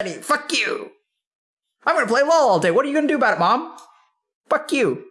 Fuck you. I'm gonna play LOL all day. What are you gonna do about it, mom? Fuck you.